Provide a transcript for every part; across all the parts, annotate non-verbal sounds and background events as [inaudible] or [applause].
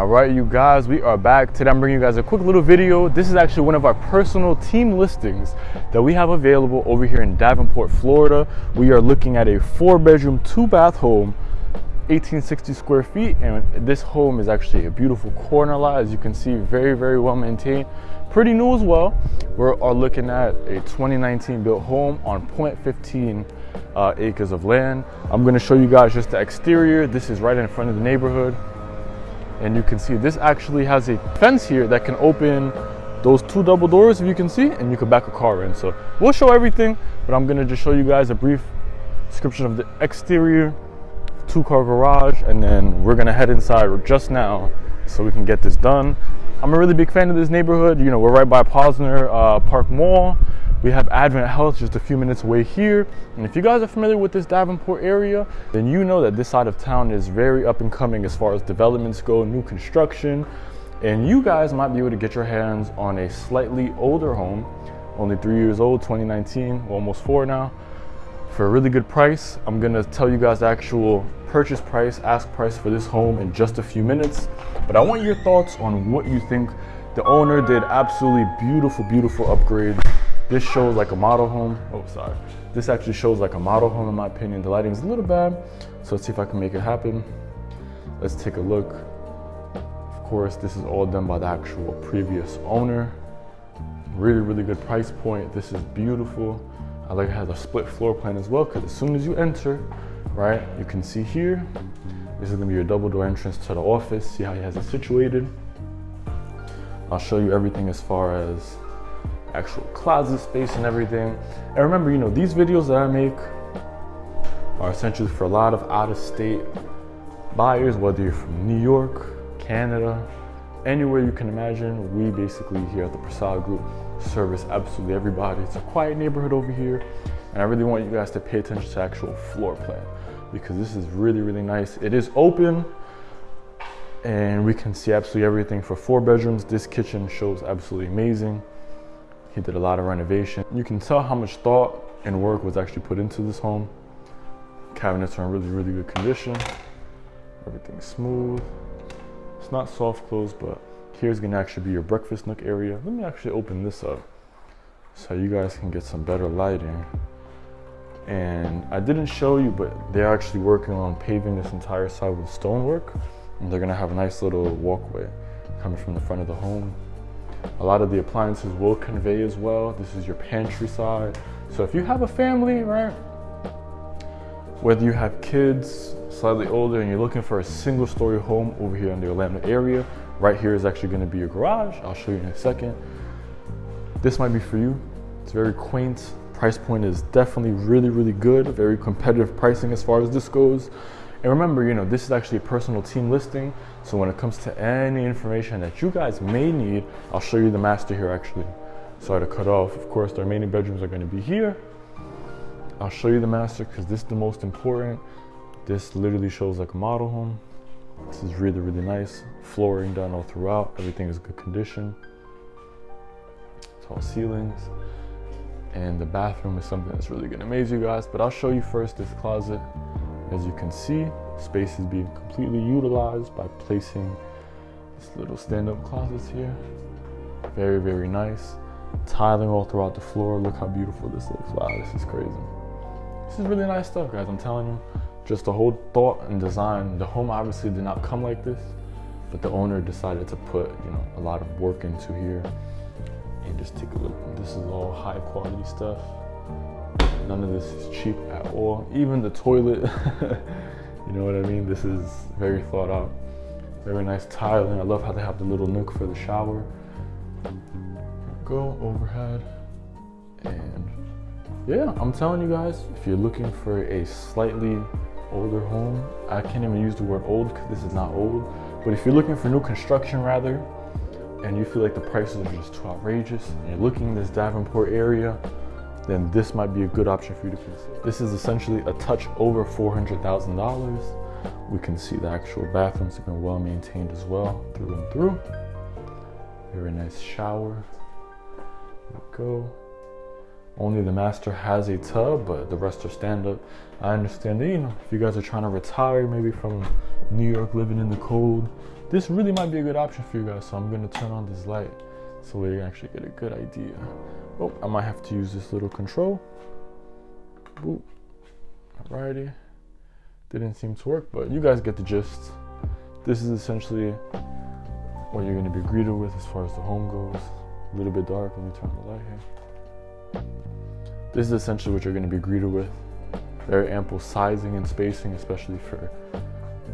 right, you guys, we are back. Today I'm bringing you guys a quick little video. This is actually one of our personal team listings that we have available over here in Davenport, Florida. We are looking at a four bedroom, two bath home 1860 square feet and this home is actually a beautiful corner lot as you can see very very well maintained pretty new as well we are looking at a 2019 built home on 0.15 uh, acres of land i'm going to show you guys just the exterior this is right in front of the neighborhood and you can see this actually has a fence here that can open those two double doors if you can see and you can back a car in so we'll show everything but i'm to just show you guys a brief description of the exterior two car garage and then we're gonna head inside just now so we can get this done. I'm a really big fan of this neighborhood. You know, we're right by Posner uh, Park Mall. We have Advent Health just a few minutes away here. And if you guys are familiar with this Davenport area, then you know that this side of town is very up and coming as far as developments go, new construction. And you guys might be able to get your hands on a slightly older home, only three years old, 2019, almost four now, for a really good price. I'm gonna tell you guys the actual purchase price, ask price for this home in just a few minutes. But I want your thoughts on what you think. The owner did absolutely beautiful, beautiful upgrade. This shows like a model home. Oh, sorry. This actually shows like a model home in my opinion. The lighting is a little bad, so let's see if I can make it happen. Let's take a look. Of course, this is all done by the actual previous owner. Really, really good price point. This is beautiful. I like it has a split floor plan as well because as soon as you enter, right? You can see here, this is gonna be your double door entrance to the office. See how he has it situated. I'll show you everything as far as actual closet space and everything. And remember, you know, these videos that I make are essentially for a lot of out-of-state buyers, whether you're from New York, Canada, anywhere you can imagine. We basically here at the Prasad Group service absolutely everybody. It's a quiet neighborhood over here. And I really want you guys to pay attention to actual floor plan because this is really, really nice. It is open and we can see absolutely everything for four bedrooms. This kitchen shows absolutely amazing. He did a lot of renovation. You can tell how much thought and work was actually put into this home. Cabinets are in really, really good condition. Everything's smooth. It's not soft close, but here's gonna actually be your breakfast nook area. Let me actually open this up so you guys can get some better lighting and I didn't show you, but they're actually working on paving this entire side with stonework. And they're gonna have a nice little walkway coming from the front of the home. A lot of the appliances will convey as well. This is your pantry side. So if you have a family, right? Whether you have kids slightly older and you're looking for a single story home over here in the Orlando area, right here is actually gonna be your garage. I'll show you in a second. This might be for you. It's very quaint, price point is definitely really, really good, very competitive pricing as far as this goes. And remember, you know, this is actually a personal team listing. So when it comes to any information that you guys may need, I'll show you the master here actually. Sorry to cut off. Of course, the remaining bedrooms are gonna be here. I'll show you the master because this is the most important. This literally shows like a model home. This is really, really nice. Flooring done all throughout. Everything is good condition. Tall ceilings and the bathroom is something that's really gonna amaze you guys but I'll show you first this closet as you can see space is being completely utilized by placing this little stand-up closets here. Very very nice. Tiling all throughout the floor. Look how beautiful this looks. Wow this is crazy. This is really nice stuff guys I'm telling you. Just the whole thought and design. The home obviously did not come like this but the owner decided to put you know a lot of work into here and just take a look. This is all high quality stuff. None of this is cheap at all. Even the toilet, [laughs] you know what I mean? This is very thought out. Very nice tiling. I love how they have the little nook for the shower. Go overhead. And yeah, I'm telling you guys, if you're looking for a slightly older home, I can't even use the word old because this is not old. But if you're looking for new construction rather, and you feel like the prices are just too outrageous and you're looking in this Davenport area, then this might be a good option for you to consider. This is essentially a touch over $400,000. We can see the actual bathrooms have been well maintained as well, through and through. Very nice shower. Go. Only the master has a tub, but the rest are stand up. I understand that, you know, if you guys are trying to retire maybe from New York living in the cold, this really might be a good option for you guys. So I'm gonna turn on this light so we actually get a good idea. Oh, I might have to use this little control. Boop. Alrighty. Didn't seem to work, but you guys get the gist. This is essentially what you're gonna be greeted with as far as the home goes. A little bit dark, let me turn the light here. This is essentially what you're gonna be greeted with. Very ample sizing and spacing, especially for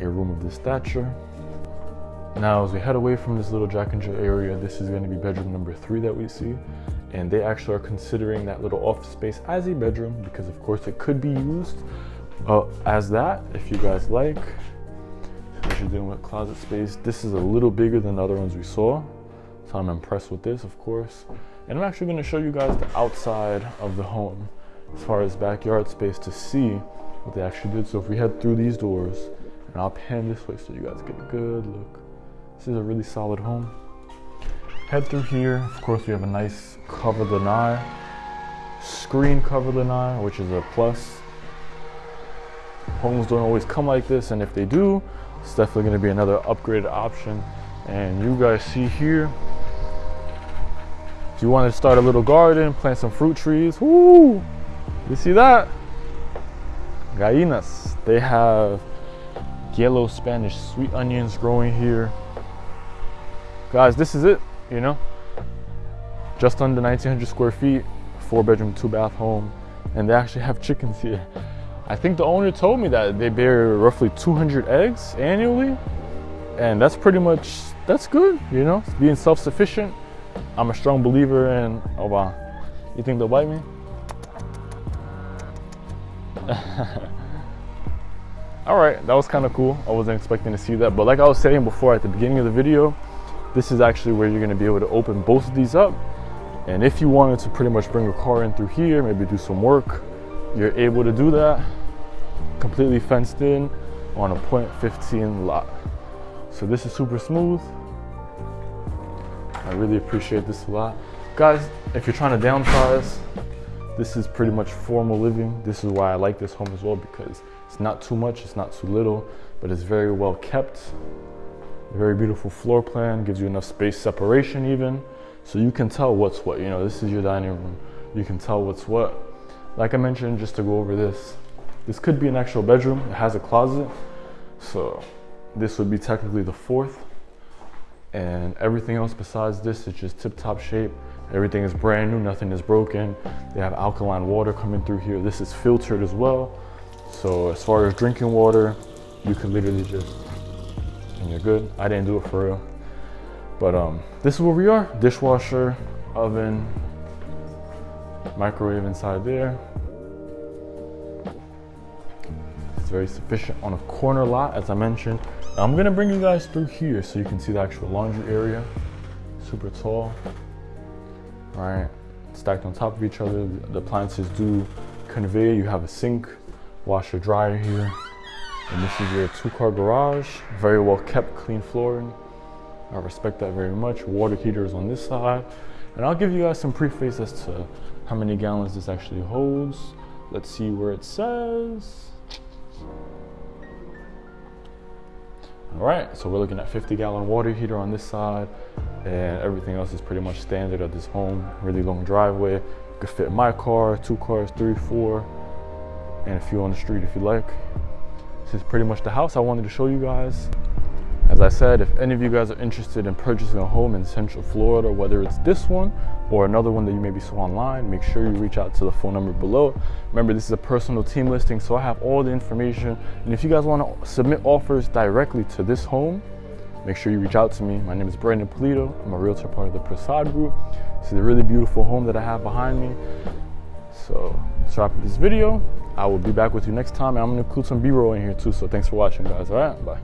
a room of this stature. Now, as we head away from this little Jack and Jill area, this is gonna be bedroom number three that we see. And they actually are considering that little office space as a bedroom because of course it could be used uh, as that if you guys like. What you're doing with closet space. This is a little bigger than the other ones we saw. So I'm impressed with this, of course. And I'm actually gonna show you guys the outside of the home as far as backyard space to see what they actually did. So if we head through these doors, and I'll pan this way so you guys get a good look. This is a really solid home. Head through here. Of course, we have a nice cover lanai, screen cover lanai, which is a plus. Homes don't always come like this, and if they do, it's definitely going to be another upgraded option. And you guys see here, if you want to start a little garden, plant some fruit trees, woo! You see that? Gallinas. They have yellow Spanish sweet onions growing here. Guys, this is it, you know? Just under 1900 square feet, four bedroom, two bath home, and they actually have chickens here. I think the owner told me that they bear roughly 200 eggs annually, and that's pretty much, that's good, you know? Being self-sufficient. I'm a strong believer in, oh wow, you think they'll bite me? [laughs] all right that was kind of cool i wasn't expecting to see that but like i was saying before at the beginning of the video this is actually where you're going to be able to open both of these up. And if you wanted to pretty much bring a car in through here maybe do some work you're able to do that. Completely fenced in on a 0.15 lot. So this is super smooth. I really appreciate this a lot. Guys if you're trying to downsize this is pretty much formal living. This is why I like this home as well because it's not too much, it's not too little, but it's very well kept. Very beautiful floor plan, gives you enough space separation even. So you can tell what's what, you know, this is your dining room. You can tell what's what. Like I mentioned, just to go over this, this could be an actual bedroom. It has a closet. So this would be technically the fourth. And everything else besides this is just tip top shape. Everything is brand new, nothing is broken. They have alkaline water coming through here. This is filtered as well. So as far as drinking water, you can literally just, and you're good. I didn't do it for real. But um, this is where we are. Dishwasher, oven, microwave inside there. It's very sufficient on a corner lot, as I mentioned. I'm gonna bring you guys through here so you can see the actual laundry area. Super tall right? Stacked on top of each other. The appliances do convey. You have a sink, washer, dryer here. And this is your two car garage. Very well kept, clean flooring. I respect that very much. Water heaters on this side. And I'll give you guys some preface as to how many gallons this actually holds. Let's see where it says. All right, so we're looking at 50 gallon water heater on this side and everything else is pretty much standard of this home. Really long driveway, could fit my car, two cars, three, four, and a few on the street if you like. This is pretty much the house I wanted to show you guys. As I said, if any of you guys are interested in purchasing a home in Central Florida, whether it's this one or another one that you maybe saw online, make sure you reach out to the phone number below. Remember, this is a personal team listing, so I have all the information. And if you guys want to submit offers directly to this home, make sure you reach out to me. My name is Brandon Polito. I'm a realtor part of the Prasad Group. This is a really beautiful home that I have behind me. So let's wrap up this video. I will be back with you next time. And I'm going to include some B-roll in here too. So thanks for watching, guys. All right, bye.